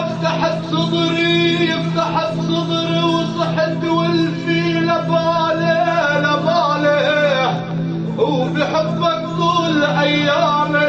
افتح الصدر فتحت صدري وصحت والفيله لباله لباله. وبحبك طول ايامي